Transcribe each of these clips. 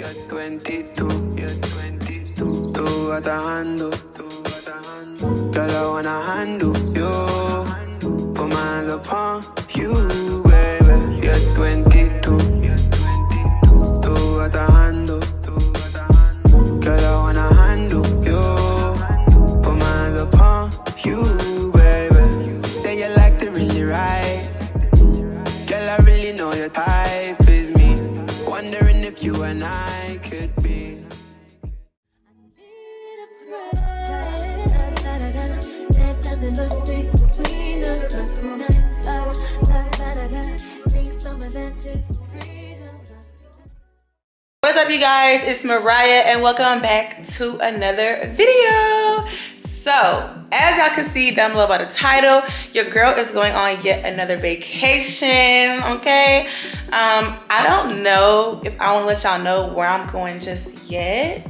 You're 22, you're 22. Tú atajando, tú atajando. Girl, I wanna handle you. Put my hands upon you guys? It's Mariah and welcome back to another video. So, as y'all can see down below by the title, your girl is going on yet another vacation, okay? Um, I don't know if I wanna let y'all know where I'm going just yet.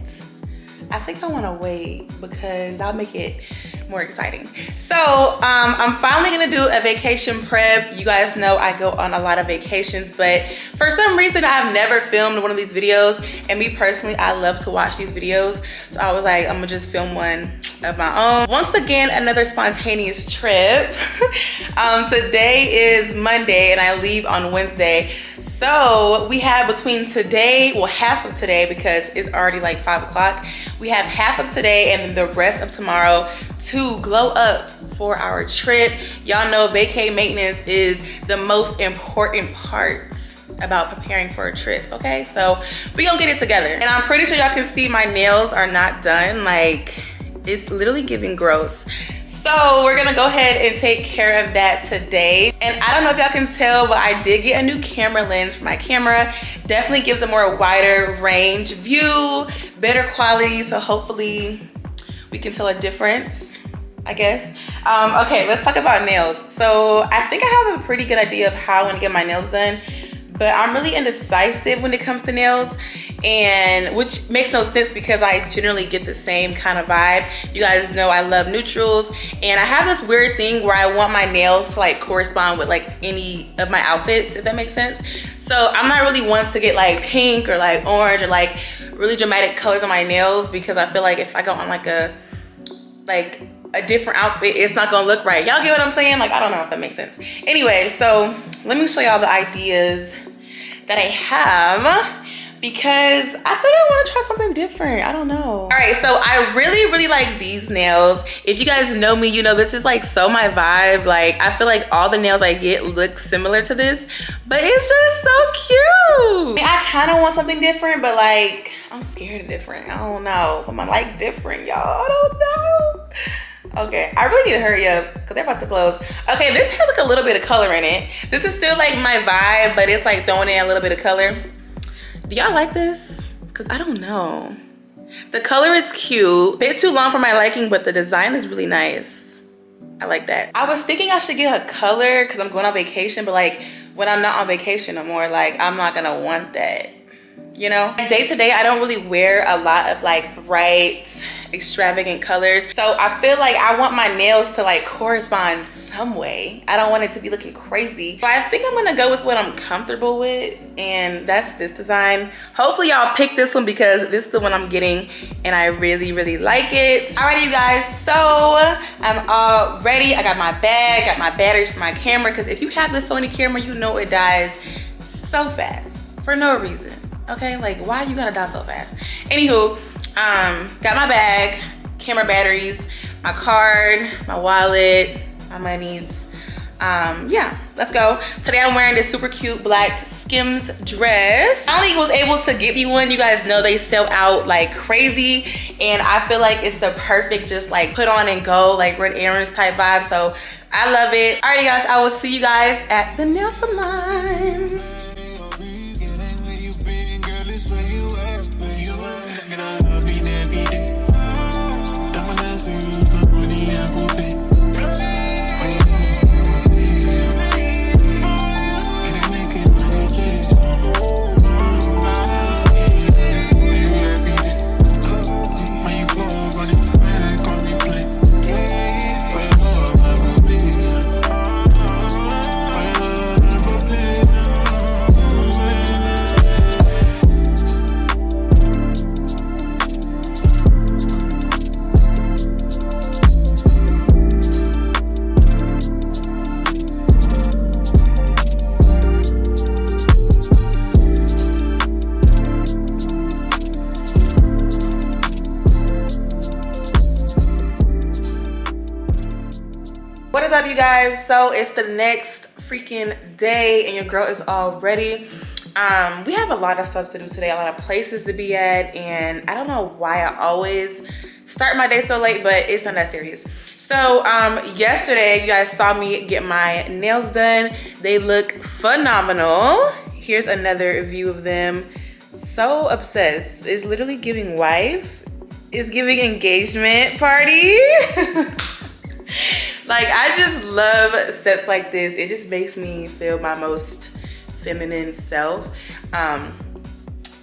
I think I wanna wait because I'll make it more exciting. So um, I'm finally gonna do a vacation prep. You guys know I go on a lot of vacations, but for some reason I've never filmed one of these videos. And me personally, I love to watch these videos. So I was like, I'm gonna just film one of my own. Once again, another spontaneous trip. um, today is Monday and I leave on Wednesday. So we have between today, well half of today because it's already like five o'clock. We have half of today and the rest of tomorrow to glow up for our trip. Y'all know vacay maintenance is the most important part about preparing for a trip, okay? So we gonna get it together. And I'm pretty sure y'all can see my nails are not done. Like, it's literally giving gross. So we're gonna go ahead and take care of that today. And I don't know if y'all can tell, but I did get a new camera lens for my camera. Definitely gives a more wider range view, better quality. So hopefully we can tell a difference, I guess. Um, okay, let's talk about nails. So I think I have a pretty good idea of how I wanna get my nails done, but I'm really indecisive when it comes to nails and which makes no sense because I generally get the same kind of vibe. You guys know I love neutrals and I have this weird thing where I want my nails to like correspond with like any of my outfits, if that makes sense. So I'm not really one to get like pink or like orange or like really dramatic colors on my nails because I feel like if I go on like a, like a different outfit, it's not gonna look right. Y'all get what I'm saying? Like, I don't know if that makes sense. Anyway, so let me show y'all the ideas that I have because I think I want to try something different. I don't know. All right, so I really, really like these nails. If you guys know me, you know this is like so my vibe. Like I feel like all the nails I get look similar to this, but it's just so cute. I kind of want something different, but like I'm scared of different. I don't know. I'm like different, y'all. I don't know. Okay, I really need to hurry up because they're about to close. Okay, this has like a little bit of color in it. This is still like my vibe, but it's like throwing in a little bit of color. Do y'all like this? Cause I don't know. The color is cute. Bit too long for my liking, but the design is really nice. I like that. I was thinking I should get a color cause I'm going on vacation, but like when I'm not on vacation no more, like I'm not gonna want that. You know? Day to day, I don't really wear a lot of like bright, extravagant colors. So I feel like I want my nails to like correspond some way. I don't want it to be looking crazy. But I think I'm gonna go with what I'm comfortable with and that's this design. Hopefully y'all pick this one because this is the one I'm getting and I really, really like it. Alrighty you guys, so I'm all ready. I got my bag, got my batteries for my camera because if you have the Sony camera, you know it dies so fast for no reason. Okay, like why you gotta die so fast? Anywho, um, got my bag, camera batteries, my card, my wallet, my monies. Um, yeah, let's go. Today I'm wearing this super cute black Skims dress. Only was able to get me one. You guys know they sell out like crazy. And I feel like it's the perfect just like put on and go like red earrings type vibe. So I love it. Alrighty guys, I will see you guys at the nail salon. Guys so it's the next freaking day and your girl is all ready. Um we have a lot of stuff to do today a lot of places to be at and i don't know why i always start my day so late but it's not that serious. So um yesterday you guys saw me get my nails done. They look phenomenal. Here's another view of them. So obsessed. It's literally giving wife it's giving engagement party like I just love sets like this. It just makes me feel my most feminine self. Um,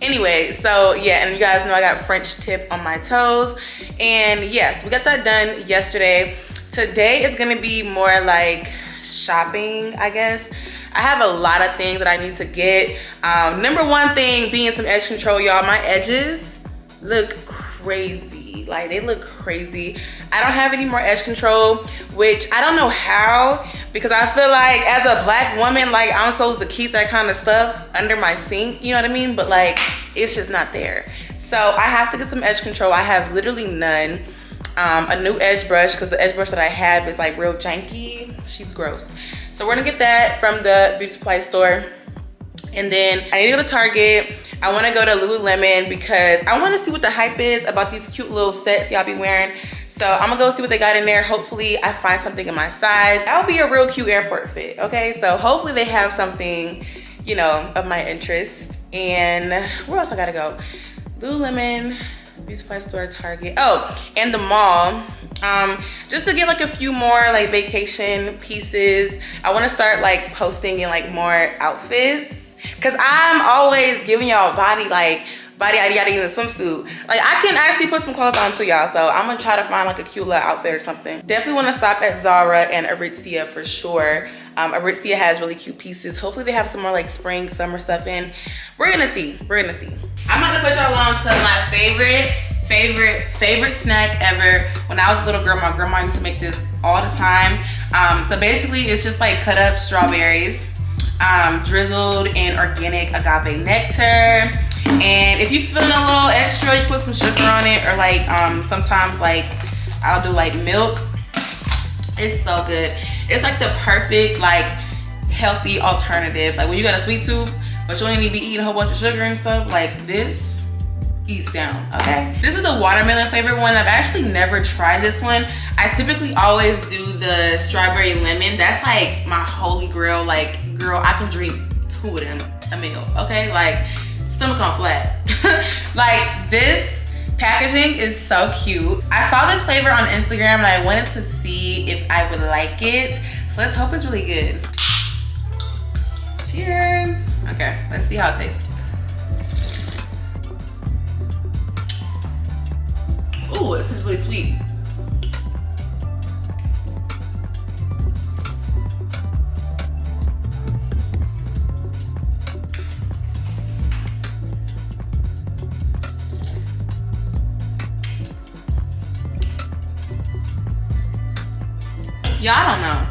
anyway, so yeah, and you guys know I got French tip on my toes. And yes, we got that done yesterday. Today is gonna be more like shopping, I guess. I have a lot of things that I need to get. Um, number one thing being some edge control, y'all. My edges look crazy. Like they look crazy. I don't have any more edge control, which I don't know how, because I feel like as a black woman, like I'm supposed to keep that kind of stuff under my sink, you know what I mean? But like, it's just not there. So I have to get some edge control. I have literally none. Um, a new edge brush, because the edge brush that I have is like real janky. She's gross. So we're gonna get that from the beauty supply store. And then I need to go to Target. I wanna go to Lululemon because I wanna see what the hype is about these cute little sets y'all be wearing. So I'm gonna go see what they got in there. Hopefully I find something in my size. That would be a real cute airport fit, okay? So hopefully they have something, you know, of my interest. And where else I gotta go? Lululemon, beauty supply store, Target. Oh, and the mall. Um, just to get like a few more like vacation pieces. I wanna start like posting in like more outfits. Cause I'm always giving y'all body like body yada yada in a swimsuit. Like I can actually put some clothes on to y'all. So I'm gonna try to find like a cute little outfit or something. Definitely wanna stop at Zara and Aritzia for sure. Um, Aritzia has really cute pieces. Hopefully they have some more like spring, summer stuff in. We're gonna see, we're gonna see. I'm gonna put y'all on to my favorite, favorite, favorite snack ever. When I was a little girl, my grandma used to make this all the time. Um, so basically it's just like cut up strawberries, um, drizzled in organic agave nectar, and if you're feeling a little extra, you put some sugar on it or like um, sometimes like I'll do like milk. It's so good. It's like the perfect like healthy alternative. Like when you got a sweet tooth, but you only need to be eating a whole bunch of sugar and stuff, like this eats down, okay? This is the watermelon flavored one. I've actually never tried this one. I typically always do the strawberry lemon. That's like my holy grail. Like, girl, I can drink two of them a meal, okay? Like, stomach on flat. like this packaging is so cute. I saw this flavor on Instagram and I wanted to see if I would like it. So let's hope it's really good. Cheers. Okay, let's see how it tastes. Ooh, this is really sweet. Y'all don't know.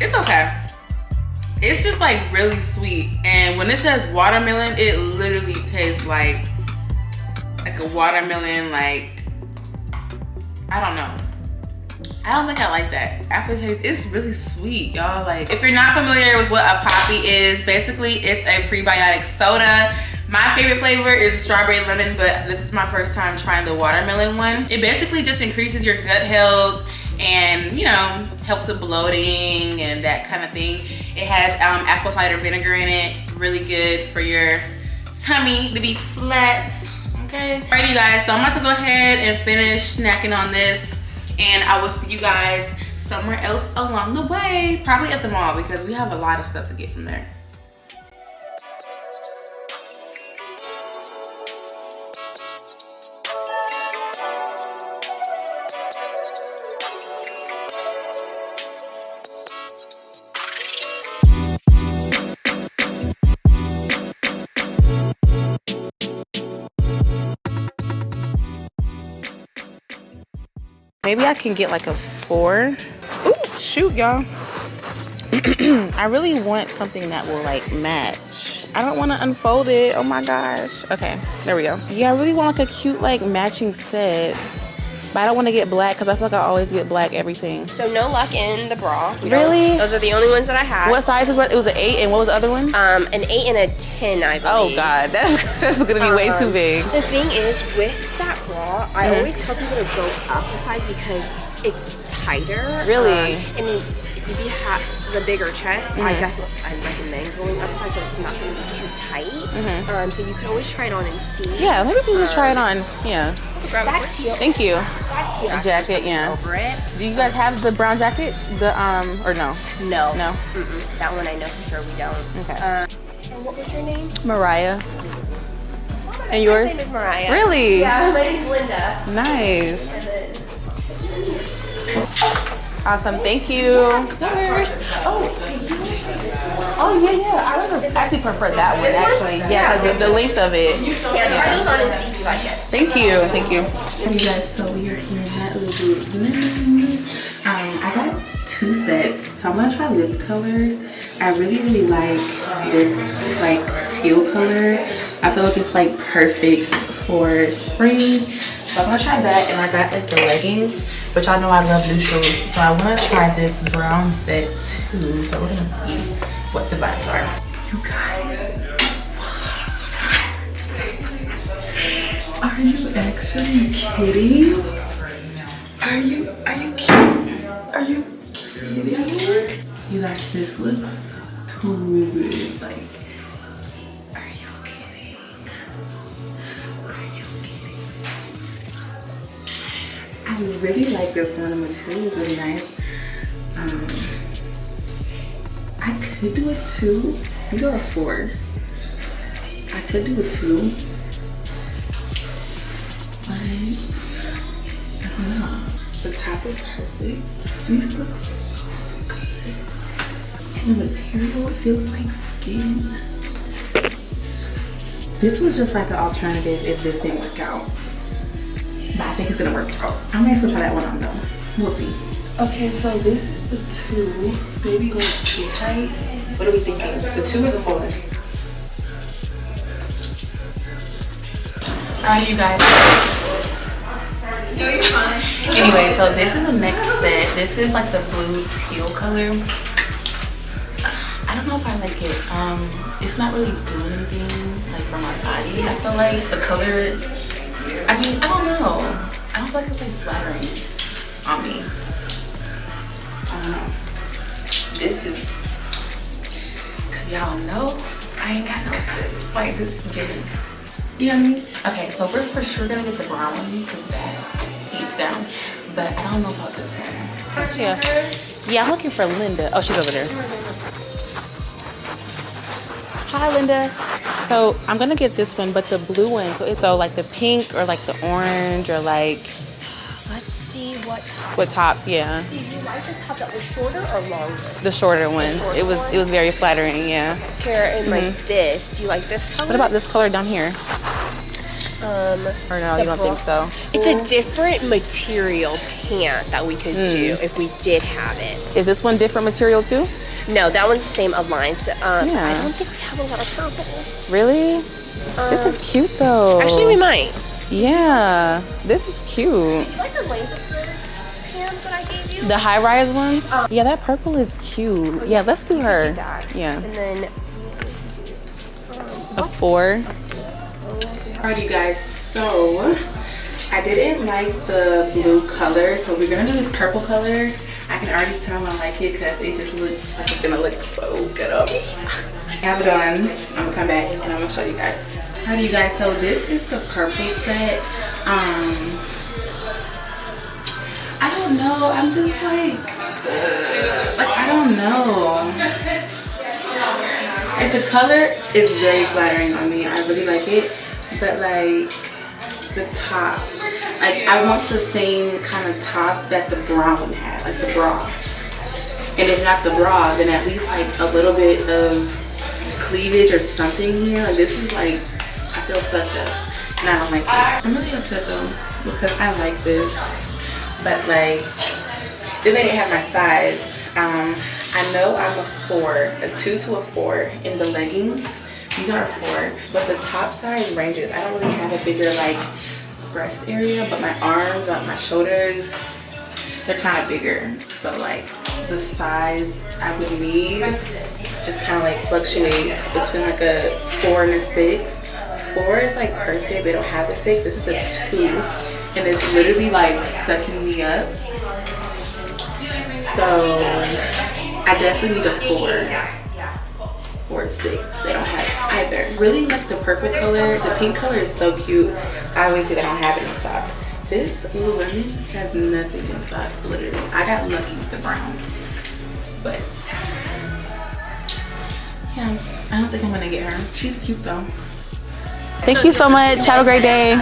It's okay. It's just like really sweet. And when it says watermelon, it literally tastes like like a watermelon, like I don't know. I don't think I like that. Aftertaste, it's really sweet, y'all. Like, if you're not familiar with what a Poppi is, basically it's a prebiotic soda. My favorite flavor is strawberry lemon, but this is my first time trying the watermelon one. It basically just increases your gut health and, you know, helps with bloating and that kind of thing. It has um, apple cider vinegar in it, really good for your tummy to be flat, okay? Alrighty guys, so I'm about to go ahead and finish snacking on this and I will see you guys somewhere else along the way, probably at the mall because we have a lot of stuff to get from there. Maybe I can get like a four. Ooh, shoot, y'all. I really want something that will like match I don't want to unfold it. Oh my gosh. Okay, there we go. Yeah, I really want like a cute like matching set. But I don't want to get black because I feel like I always get black everything. So no luck in the bra. We Really? Those are the only ones that I had. What size is what? It was an eight, and what was the other one? Um, an eight and a ten, I believe. Oh god, that's that's gonna be way too Um, big. The thing is, with I Mhm. always tell people to go up a size because it's tighter. Really? Um, and if you have the bigger chest, I Mhm. definitely I recommend going up a size so it's not going to be too tight. Mhm. Um, so you can always try it on and see. Yeah, maybe we can just try it on. Yeah. Teal. Thank you. That teal. A I put jacket, yeah. Over it. Do you guys have the brown jacket? The um or no? No. No. Mm-mm. That one I know for sure we don't. Okay. Uh, and what was your name? Mariah. And yours? My name is Mariah. Really? Yeah, my name's Linda. Nice. Awesome. Thank you. Oh, Oh yeah, yeah. I would have actually prefer that one actually. Yeah, 'cause the, the length of it. yeah, try those on and see if you like it. Thank you. Thank you. Hey guys, so we are here at Lululemon. Um, I got two sets, so I'm gonna try this color. I really, really like this like teal color. I feel like it's like perfect for spring. So I'm gonna try that, and I got like the leggings, but y'all know I love neutrals, so I wanna try this brown set too. So we're gonna see what the vibes are. You guys, Are you actually kidding? Are you are you kidding? Are you kidding? You guys, this looks too good. Like, are you kidding? Are you kidding? I really like this one. The material is really nice. Um, I could do a two. These are a four. I could do a two. But I don't know. The top is perfect. These look so. And the material feels like skin. This was just like an alternative if this didn't work out. But I think it's gonna work out. I might still try that one on though. We'll see. Okay, so this is the two. Maybe like too tight. What are we thinking? The two or the four? How are you guys. No, you're fine. Anyway, so this is the next set. This is like the blue teal color. It. Um, it's not really doing anything like for my body. I feel like the color. I mean, I don't know. I don't feel like it's like flattering on me. I don't know. This is because y'all know I ain't got no. Like this is getting. You know what I mean? Okay, so we're for sure gonna get the brown one because that eats down. But I don't know about this one. Yeah. Yeah, I'm looking for Linda. Oh, she's over there. Hi, Linda. So I'm gonna get this one, but the blue one. So it's so like the pink or like the orange or like Let's see what what tops? Yeah, Do you like the top that was shorter or longer? the shorter one. It was it was very flattering. Yeah. Here in like mm-hmm. this. Do you like this color? What about this color down here? Um Or no, you don't think so? It's a different material pant that we could do if we did have it. Is this one different material too? No, that one's the same alliance. Um, Yeah. I don't think we have a lot of purple. Really? this is cute though. Actually, we might. Yeah, this is cute. Do you like the length of the pants that I gave you? The high rise ones? yeah, that purple is cute. Yeah, let's do her. that. Yeah. And then A four. Alright, you guys. So I didn't like the blue color, so we're gonna do this purple color. I can already tell I like it because it just looks like it's gonna look so good up. I have it on. I'm gonna come back and I'm gonna show you guys. Alright, you guys. So this is the purple set. Um, I don't know. I'm just like, like I don't know. Like the color is very flattering on me. I really like it. But like the top, like I want the same kind of top that the brown had, like the bra. And if not the bra, then at least like a little bit of cleavage or something here. Like this is like, I feel sucked up. And I don't like. I'm really upset though because I like this. But like, then they didn't have my size. Um, I know I'm a four, a two to a four in the leggings, These are a four, but the top size ranges. I don't really have a bigger like breast area, but my arms, like my shoulders, they're kind of bigger. So like the size I would need just kind of like fluctuates between like a four and a six. Four is like perfect. They don't have a six. This is a two, and it's literally like sucking me up. So I definitely need a four or six. They don't have either. Really like the purple color. The pink color is so cute. I always say they don't have it in stock. This Lululemon has nothing in stock, literally. I got lucky with the brown. But yeah, I don't think I'm gonna get her. She's cute though. Thank you so much. Have a great day.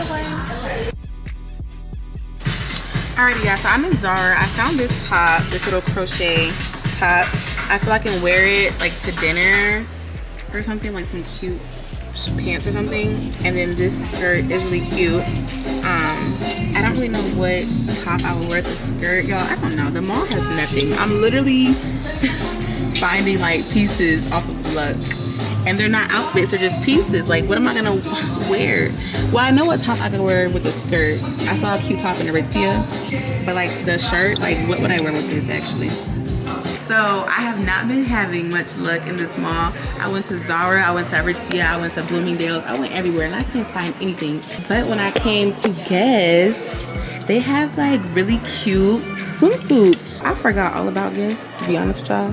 Alrighty guys, so I'm in Zara. I found this top, this little crochet top. I feel like I can wear it like to dinner or something, like some cute pants or something. And then this skirt is really cute. Um, I don't really know what top I would wear with the skirt, y'all. I don't know. The mall has nothing. I'm literally finding like pieces off of Luck. And they're not outfits, they're just pieces. Like, what am I gonna wear? Well, I know what top I could wear with the skirt. I saw a cute top in Aritzia, but like the shirt, like what would I wear with this actually? So I have not been having much luck in this mall. I went to Zara, I went to Aritzia, I went to Bloomingdale's, I went everywhere and I can't find anything. But when I came to Guess, they have like really cute swimsuits. I forgot all about Guess, to be honest with y'all.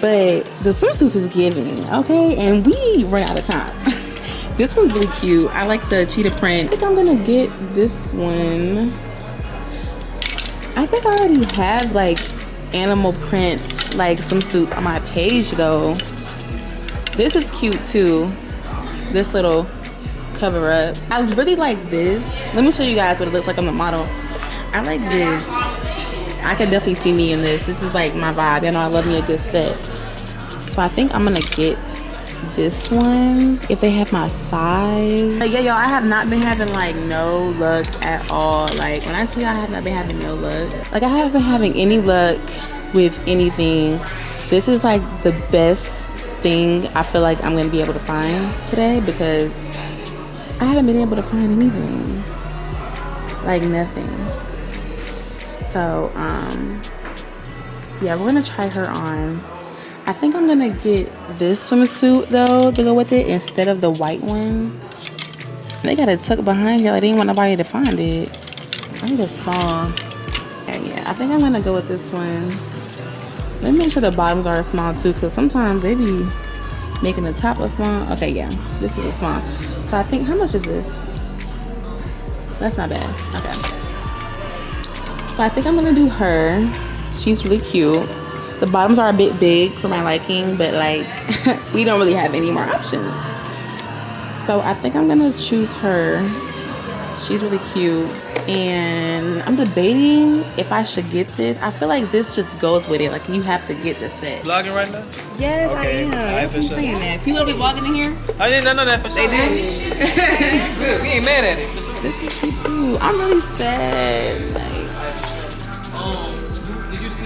But the swimsuits is giving, okay? And we run out of time. this one's really cute. I like the cheetah print. I think I'm gonna get this one. I think I already have like animal print like swimsuits on my page though. This is cute too. This little cover up. I really like this. Let me show you guys what it looks like on the model. I like this. I can definitely see me in this. This is like my vibe. You know, I love me a good set. So I think I'm gonna get this one if they have my size. But yeah, y'all, I have not been having like no luck at all. Like when I say I have not been having no luck, like I haven't been having any luck with anything. This is like the best thing I feel like I'm gonna be able to find today because I haven't been able to find anything. Like nothing. So, um, yeah, we're gonna try her on. I think I'm gonna get this swimsuit though to go with it instead of the white one. They got it tucked behind here. I didn't want nobody to find it. I a small. Yeah, yeah. I think I'm gonna go with this one. Let me make sure the bottoms are small too, because sometimes they be making the top a small. Okay, yeah, this is a small. So I think how much is this? That's not bad. Okay. So I think I'm gonna do her. She's really cute. The bottoms are a bit big for my liking, but like we don't really have any more options. So I think I'm gonna choose her. She's really cute. And I'm debating if I should get this. I feel like this just goes with it. Like you have to get the set. Vlogging right now? Yes, Okay. I am. Alright, That's for I'm sure. saying that. People be vlogging in here. I didn't know that for They sure. do. Good. We ain't mad at it. For sure. this is cute too. I'm really sad. Like did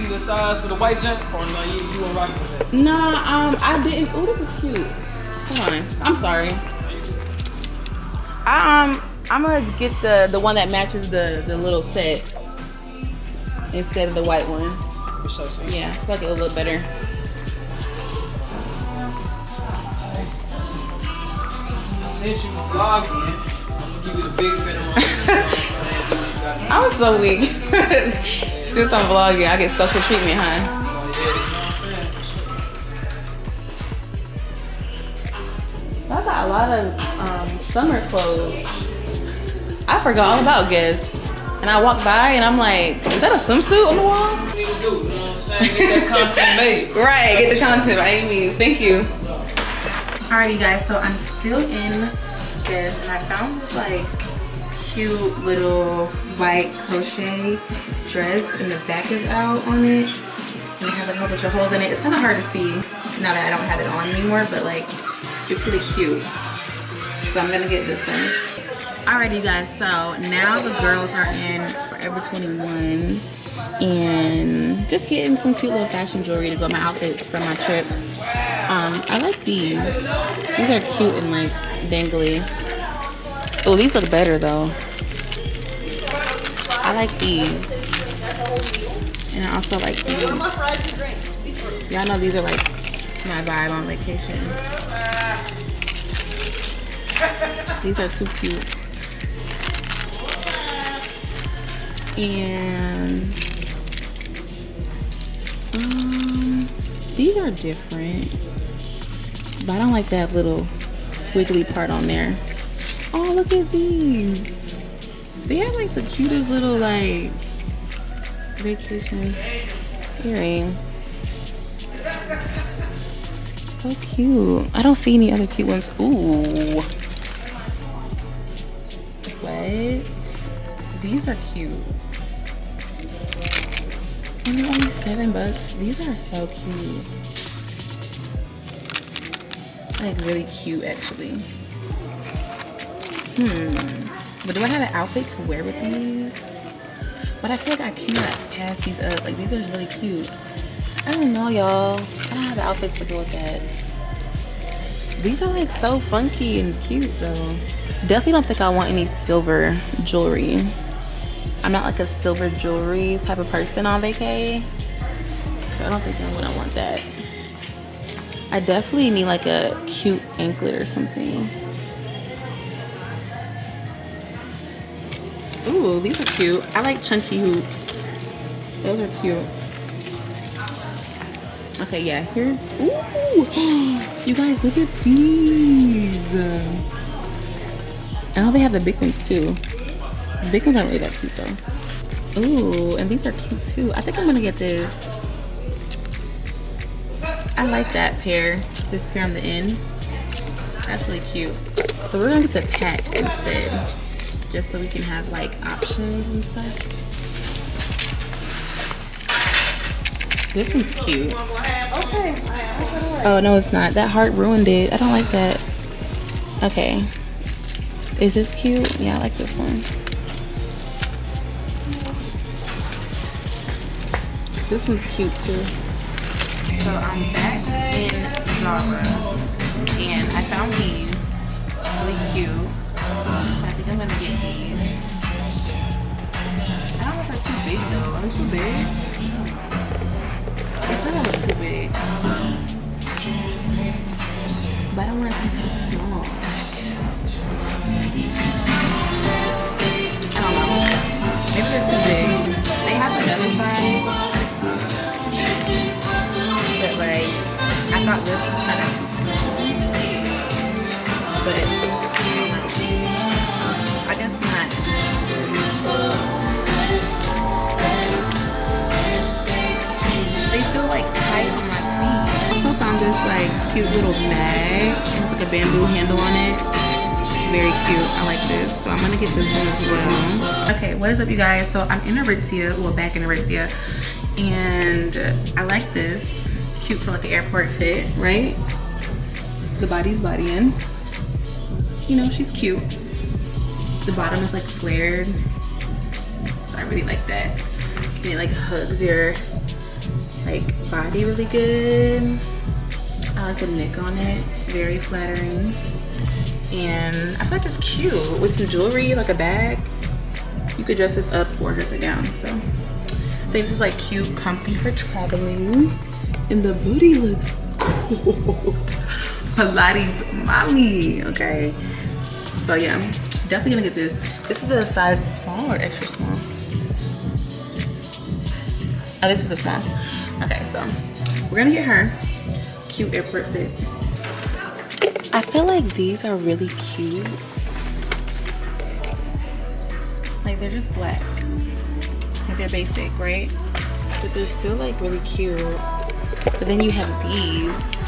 see the size for the white jump or no? You you weren't rocking with that? Nah, um, I didn't. Oh, this is cute. Hold on. I'm sorry. I um, I'm gonna get the the one that matches the the little set instead of the white one. So Yeah, I feel like it'll look better. Since you vlogging, I'm gonna give you the big finger. You I'm saying? Do what you gotta do. I'm so weak. Since I'm vlogging, I get special treatment, huh? Yeah, you know what I'm saying? For sure. I got a lot of um, summer clothes. I forgot all about Guess. And I walked by and I'm like, is that a swimsuit on the wall? What you need to do? You know what I'm saying? Get that content made. Right, get the content by any means. Thank you. Alrighty guys, so I'm still in Guess and I found this like cute little white crochet dress and the back is out on it. And it has like a whole bunch of holes in it. It's kind of hard to see now that I don't have it on anymore, but like it's really cute. So I'm gonna get this one. Alrighty guys, so now the girls are in Forever 21 and just getting some cute little fashion jewelry to go my outfits for my trip. Um, I like these. These are cute and like dangly. Oh, these look better though. I like these. And I also like these. Y'all know these are like my vibe on vacation. These are too cute. And um, these are different. But I don't like that little squiggly part on there. Oh, look at these. They have like the cutest little like vacation earrings. So cute. I don't see any other cute ones. Ooh. What? These are cute. And they're only seven bucks. These are so cute. Like really cute actually. Hmm. But do I have an outfit to wear with these? But I feel like I cannot pass these up. Like these are really cute. I don't know, y'all. I don't have an outfit to go with that. These are like so funky and cute though. Definitely don't think I want any silver jewelry. I'm not like a silver jewelry type of person on vacay. So I don't think I'm gonna want that. I definitely need like a cute anklet or something. Ooh, these are cute. I like chunky hoops. Those are cute. Okay, yeah, here's, ooh, you guys look at these. I know they have the big ones too. The big ones aren't really that cute though. Ooh, and these are cute too. I think I'm gonna get this. I like that pair, this pair on the end. That's really cute. So we're gonna get the pack instead, just so we can have like options and stuff. This one's cute. Oh, no, it's not. That heart ruined it. I don't like that. Okay. Is this cute? Yeah, I like this one. This one's cute too. So I'm back in Zara and I found these really cute. They too big? They kind of look too big. But I don't want it to be too small. I don't know. Maybe they're too big. They have another size. But like, I thought this was kind of this like cute little bag. It has like a bamboo handle on it. Very cute. I like this. So I'm gonna get this one as well. Okay, what is up you guys? So I'm in Aritzia, well back in Aritzia. And I like this. Cute for like an airport fit, right? The body's bodying. You know, she's cute. The bottom is like flared. So I really like that. And it like hugs your like body really good. I like the neck on it, very flattering. And I feel like it's cute with some jewelry, like a bag. You could dress this up or dress it down. So I think this is like cute, comfy for traveling. And the booty looks good. Pilates mommy, okay? So yeah, definitely gonna get this. This is a size small or extra small? Oh, this is a small. Okay, so we're gonna get her cute airport fit. I feel like these are really cute. Like they're just black. Like they're basic, right? But they're still like really cute. But then you have these,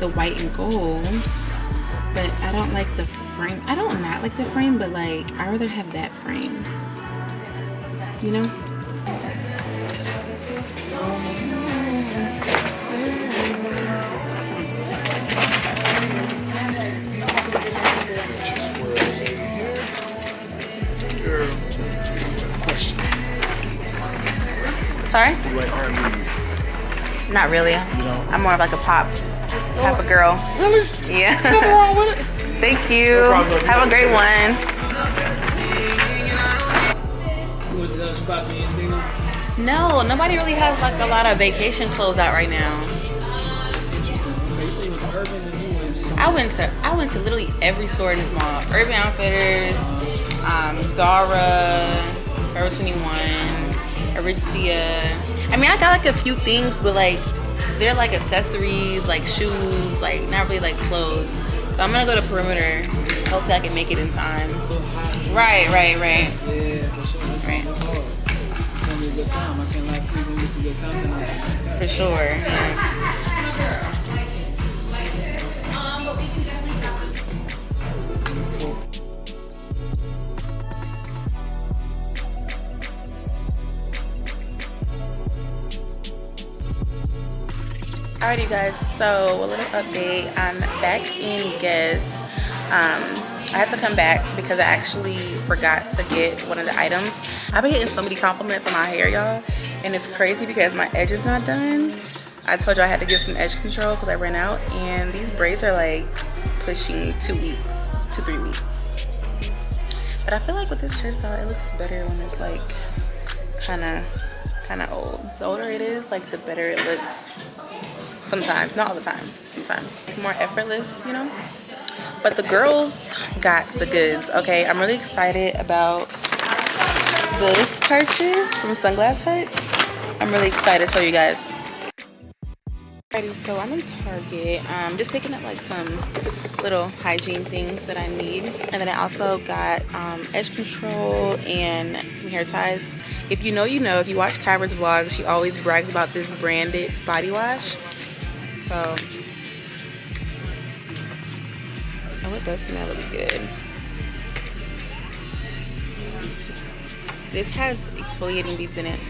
the white and gold. But I don't like the frame. I don't not like the frame, but like I rather have that frame. You know? Not really. don't? I'm more of like a pop type of girl. Really? Yeah. Nothing wrong with it. Thank you. problem. Have a great one. What was the other spots you ain't seen them? No, nobody really has like a lot of vacation clothes out right now. Interesting. Okay, you say it was urban and you went some- I went to I went to literally every store in this mall. Urban Outfitters, um, Zara, Forever 21, Aritzia. I mean, I got like a few things, but like they're like accessories, like shoes, like not really like clothes. So I'm gonna go to Perimeter. Hopefully, I can make it in time. Right, right, right, Yeah, for sure. That's, Right. that's hard. It's Alrighty guys, so a little update. I'm back in Guess. Um, I had to come back because I actually forgot to get one of the items. I've been getting so many compliments on my hair, y'all. And it's crazy because my edge is not done. I told you I had to get some edge control because I ran out. And these braids are like pushing two weeks, two, three weeks. But I feel like with this hairstyle, it looks better when it's like kind of, kind of old. The older it is, like the better it looks sometimes not all the time sometimes. More effortless you know? But the girls got the goods okay? I'm really excited about this purchase from sunglass hut. I'm really excited to show you guys. Alrighty, so i'm in target. Um just picking up like some little hygiene things that i need. And then i also got um edge control and some hair ties. If you know you know. If you watch kyra's vlog she always brags about this branded body wash so, oh, it does smell really good. This has exfoliating beads in it.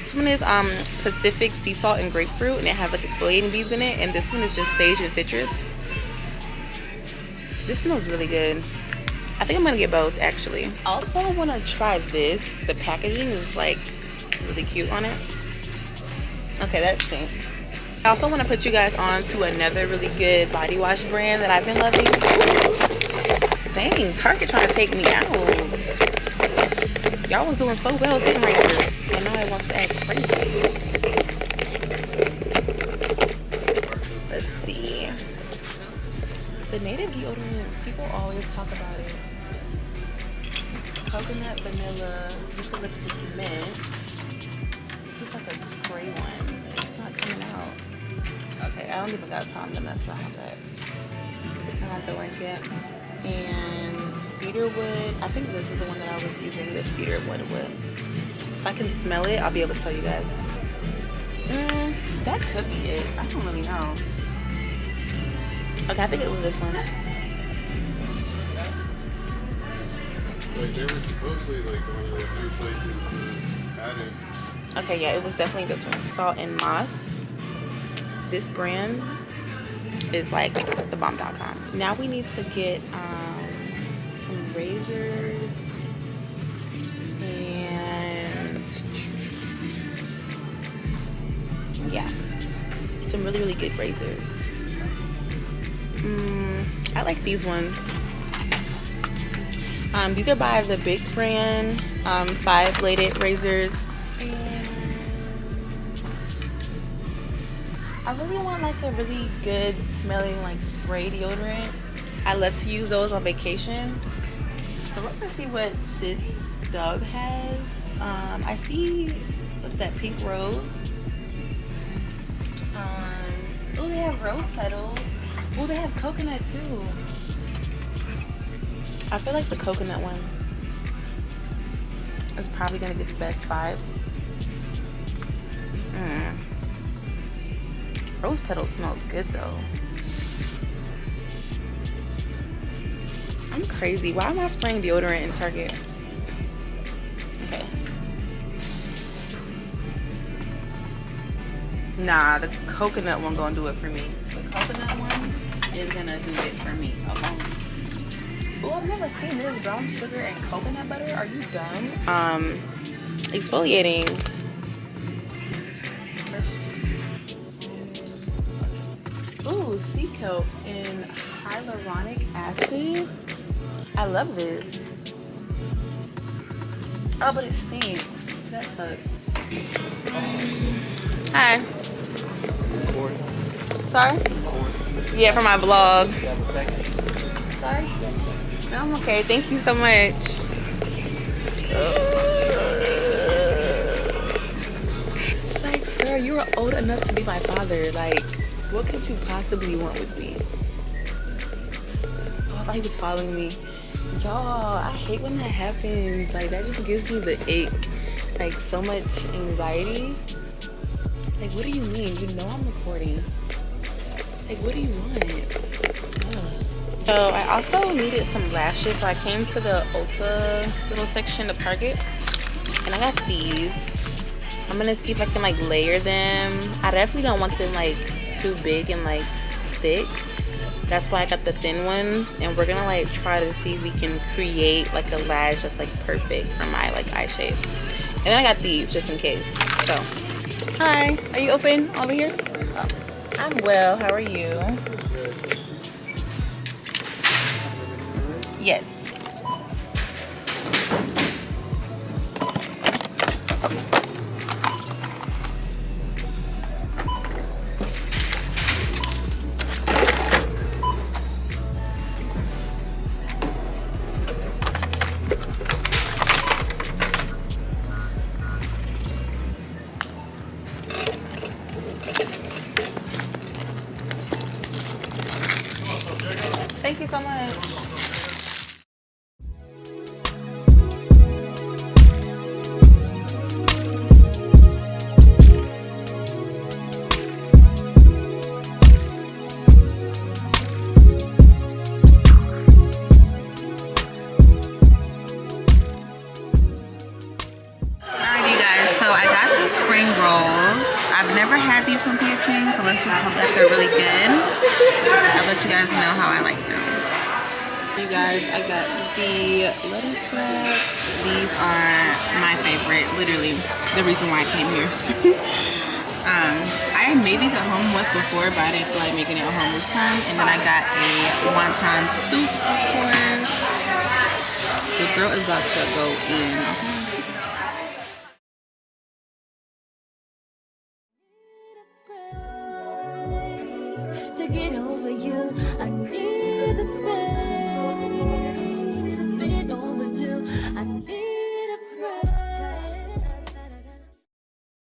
This one is um Pacific sea salt and grapefruit, and it has like exfoliating beads in it. And this one is just sage and citrus. This smells really good. I think I'm gonna get both actually. Also, to try this. The packaging is like really cute on it. Okay, that stinks. I also want to put you guys on to another really good body wash brand that I've been loving. Dang, Target trying to take me out. Y'all was doing so well sitting right here. It wants to act crazy. Let's see. The native deodorant, people always talk about it. Coconut, vanilla, eucalyptus mint. I don't even got time to mess around with that. I have to link it. And cedarwood. I think this is the one that I was using the cedarwood with. If I can smell it, I'll be able to tell you guys. Mm, that could be it. I don't really know. Okay, I think it was this one. Like they were supposedly like one of the few places to add it. Okay, yeah, it was definitely this one. Salt and Moss. This brand is like the bomb.com. Now we need to get um, some razors and yeah, some really, really good razors. Mm, I like these ones. Um, these are by the BIC brand, um, five bladed razors. I really want like a really good smelling like spray deodorant. I love to use those on vacation. So let me see what Sis Dove has. Um, I see what's that pink rose. Um, oh, they have rose petals. Oh, they have coconut too. I feel like the coconut one is probably gonna get the best vibe. Mm. Rose petal smells good though. I'm crazy. Why am I spraying deodorant in Target? Okay. Nah, the coconut one gonna do it for me. The coconut one is gonna do it for me. Okay. Oh, I've never seen this brown sugar and coconut butter. Are you dumb? Um, exfoliating. Sea kelp and hyaluronic acid. I love this. Oh, but it stinks. That sucks. Hi. Sorry? Yeah, for my vlog. Sorry? No, I'm okay. Thank you so much. Like, sir, you are old enough to be my father. Like, what could you possibly want with me? Oh, I thought he was following me. Y'all, I hate when that happens. Like, that just gives me the ick. Like, so much anxiety. Like, what do you mean? You know I'm recording. Like, what do you want? Ugh. So I also needed some lashes, so I came to the Ulta little section of Target, and I got these. I'm gonna see if I can like layer them. I definitely don't want them like too big and like thick. That's why I got the thin ones, and we're gonna like try to see if we can create like a lash that's like perfect for my like eye shape. And then I got these just in case. So, hi, are you open over here? I'm well. How are you? Yes. Thank reason why I came here. um, I made these at home once before, but I didn't feel like making it at home this time. And then I got a wonton soup, of course. The girl is about to go in.